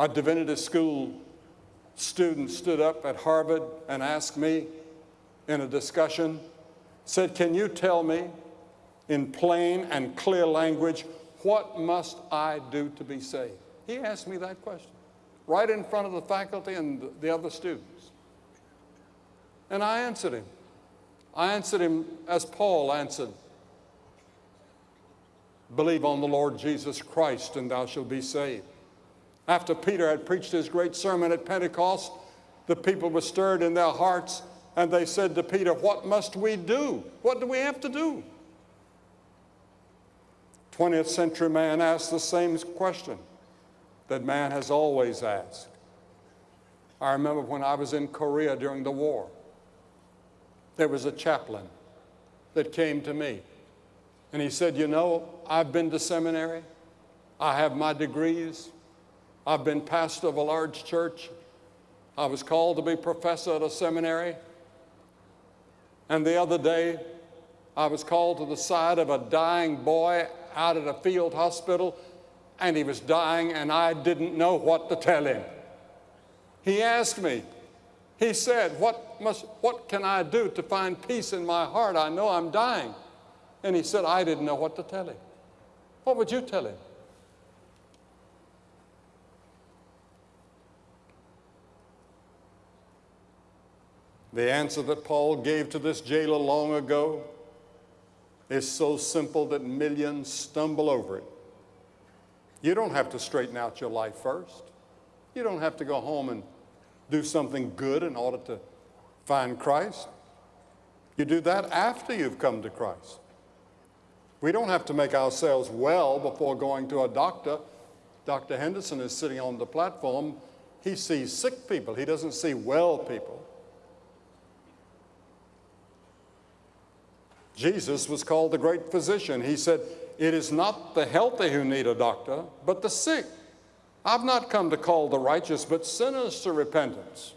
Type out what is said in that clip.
A divinity school student stood up at Harvard and asked me in a discussion, said, Can you tell me in plain and clear language, what must I do to be saved? He asked me that question right in front of the faculty and the other students. And I answered him. I answered him as Paul answered Believe on the Lord Jesus Christ, and thou shalt be saved. After Peter had preached his great sermon at Pentecost, the people were stirred in their hearts, and they said to Peter, What must we do? What do we have to do? 20th century man asked the same question that man has always asked. I remember when I was in Korea during the war, there was a chaplain that came to me and he said, You know, I've been to seminary, I have my degrees, I've been pastor of a large church, I was called to be professor at a seminary. And the other day, I was called to the side of a dying boy out at a field hospital, and he was dying, and I didn't know what to tell him. He asked me, he said, what, must, what can I do to find peace in my heart? I know I'm dying. And he said, I didn't know what to tell him. What would you tell him? The answer that Paul gave to this jailer long ago is so simple that millions stumble over it. You don't have to straighten out your life first. You don't have to go home and do something good in order to find Christ. You do that after you've come to Christ. We don't have to make ourselves well before going to a doctor. Dr. Henderson is sitting on the platform. He sees sick people, he doesn't see well people. Jesus was called the great physician. He said, It is not the healthy who need a doctor, but the sick. I've not come to call the righteous, but sinners to repentance.